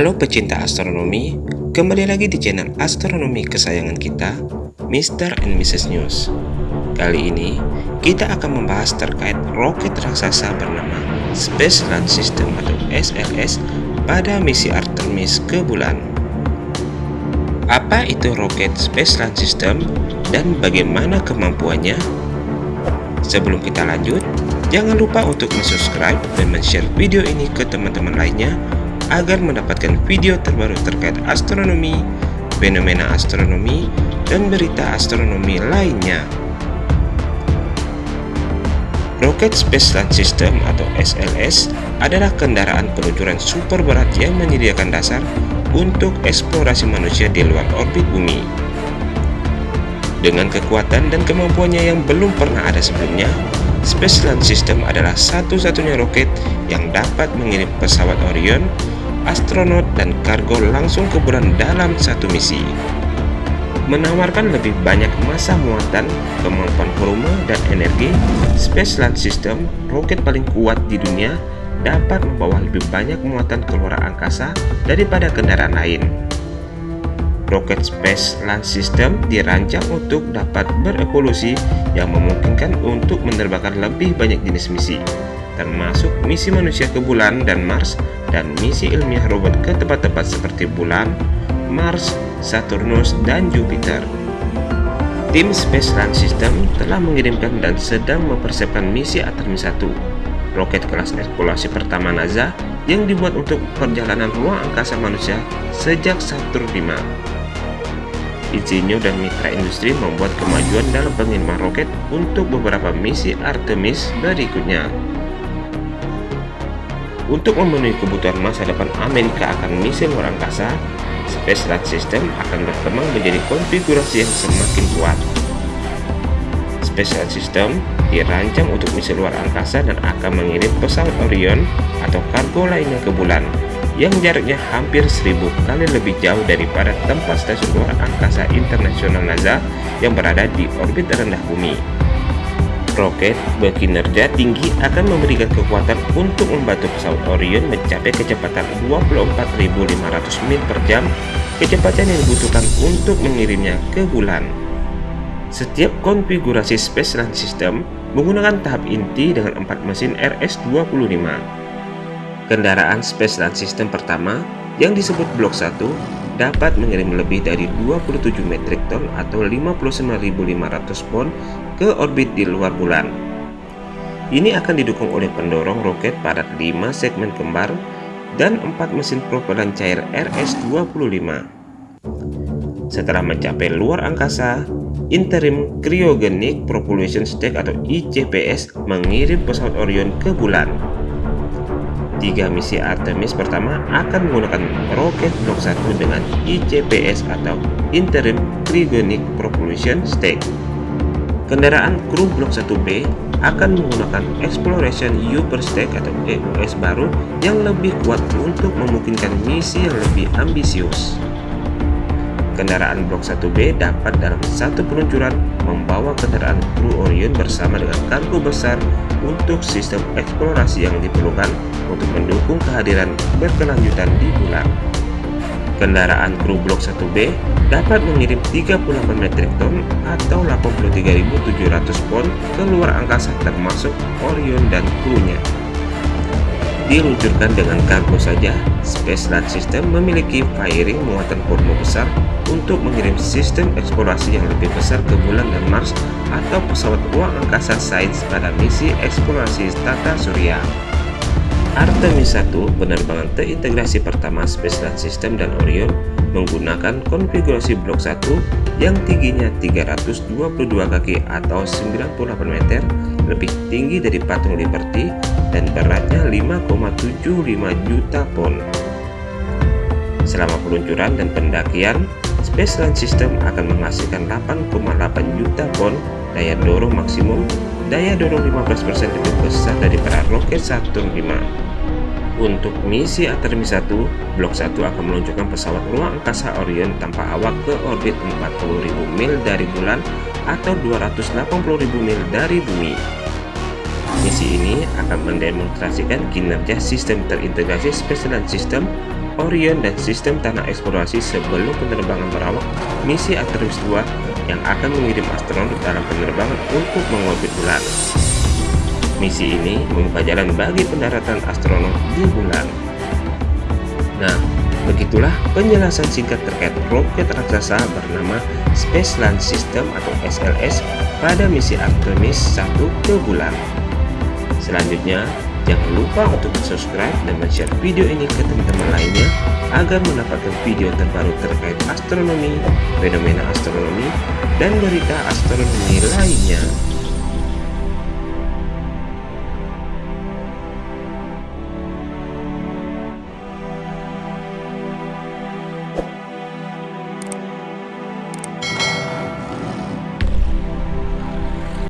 Halo pecinta astronomi, kembali lagi di channel astronomi kesayangan kita, Mr. and Mrs. News. Kali ini, kita akan membahas terkait roket raksasa bernama Space Launch System atau SLS pada misi Artemis ke bulan. Apa itu roket Space Launch System dan bagaimana kemampuannya? Sebelum kita lanjut, jangan lupa untuk subscribe dan share video ini ke teman-teman lainnya agar mendapatkan video terbaru terkait astronomi, fenomena astronomi, dan berita astronomi lainnya. Rocket Space Launch System atau SLS adalah kendaraan peluncuran super berat yang menyediakan dasar untuk eksplorasi manusia di luar orbit bumi. Dengan kekuatan dan kemampuannya yang belum pernah ada sebelumnya, Space Launch System adalah satu-satunya roket yang dapat mengirim pesawat Orion astronot dan kargo langsung ke bulan dalam satu misi. Menawarkan lebih banyak masa muatan, kemampuan volume, dan energi, Space Launch System, roket paling kuat di dunia, dapat membawa lebih banyak muatan ke luar angkasa daripada kendaraan lain. Rocket Space Launch System dirancang untuk dapat berevolusi yang memungkinkan untuk menerbangkan lebih banyak jenis misi, termasuk misi manusia ke bulan dan Mars dan misi ilmiah robot ke tempat-tempat seperti bulan, Mars, Saturnus, dan Jupiter. Tim Space Launch System telah mengirimkan dan sedang mempersiapkan misi Artemis 1, roket kelas eksplorasi pertama NASA yang dibuat untuk perjalanan ruang angkasa manusia sejak Saturn V. Insinyur dan mitra industri membuat kemajuan dalam pengiriman roket untuk beberapa misi Artemis berikutnya. Untuk memenuhi kebutuhan masa depan Amerika akan misi luar angkasa, Space Launch System akan berkembang menjadi konfigurasi yang semakin kuat. Space Launch System dirancang untuk misi luar angkasa dan akan mengirim pesawat Orion atau kargo lainnya ke bulan yang jaraknya hampir seribu kali lebih jauh daripada tempat stasiun luar angkasa internasional NASA yang berada di orbit rendah bumi. Roket berkinerja tinggi akan memberikan kekuatan untuk membantu pesawat Orion mencapai kecepatan 24.500 mil per jam, kecepatan yang dibutuhkan untuk mengirimnya ke bulan. Setiap konfigurasi Space Launch System menggunakan tahap inti dengan empat mesin RS-25. Kendaraan Space Launch System pertama yang disebut Blok 1 dapat mengirim lebih dari 27 metrik ton atau 59.500 pon ke orbit di luar bulan. Ini akan didukung oleh pendorong roket pada 5 segmen kembar dan 4 mesin propelan cair RS-25. Setelah mencapai luar angkasa, Interim Cryogenic Propulsion Stack atau ICPS mengirim pesawat Orion ke bulan. Tiga misi Artemis pertama akan menggunakan roket blok 1 dengan ICPS atau Interim Cryogenic Propulsion Stack. Kendaraan kru blok 1B akan menggunakan Exploration Upper Stack atau EUS baru yang lebih kuat untuk memungkinkan misi yang lebih ambisius. Kendaraan Blok 1B dapat dalam satu peluncuran membawa kendaraan kru Orion bersama dengan kargo besar untuk sistem eksplorasi yang diperlukan untuk mendukung kehadiran berkelanjutan di bulan. Kendaraan kru Blok 1B dapat mengirim 38 metrik ton atau 83.700 pon ke luar angkasa termasuk Orion dan krunya diluncurkan dengan kargo saja, Space Launch System memiliki firing muatan volume besar untuk mengirim sistem eksplorasi yang lebih besar ke bulan dan Mars atau pesawat ruang angkasa Science pada misi eksplorasi tata surya. Artemis 1 penerbangan terintegrasi pertama Space Launch System dan Orion menggunakan konfigurasi blok 1 yang tingginya 322 kaki atau 98 meter lebih tinggi dari patung Liberty dan beratnya 5,75 juta pon. Selama peluncuran dan pendakian, Space Launch System akan menghasilkan 8,8 juta pon daya dorong maksimum, daya dorong 15% lebih besar daripada roket Saturn V. Untuk misi Artemis 1, Blok 1 akan meluncurkan pesawat ruang angkasa Orion tanpa awak ke orbit 40.000 mil dari bulan atau 280.000 mil dari bumi. Misi ini akan mendemonstrasikan kinerja sistem terintegrasi Space Launch System Orion dan sistem tanah eksplorasi sebelum penerbangan berawak misi Artemis 2 yang akan mengirim astronot dalam penerbangan untuk mengorbit bulan. Misi ini membuka jalan bagi pendaratan astronot di bulan. Nah, begitulah penjelasan singkat terkait roket raksasa bernama Space Launch System atau SLS pada misi Artemis 1 ke bulan. Selanjutnya, jangan lupa untuk subscribe dan share video ini ke teman-teman lainnya agar mendapatkan video terbaru terkait astronomi, fenomena astronomi, dan berita astronomi lainnya.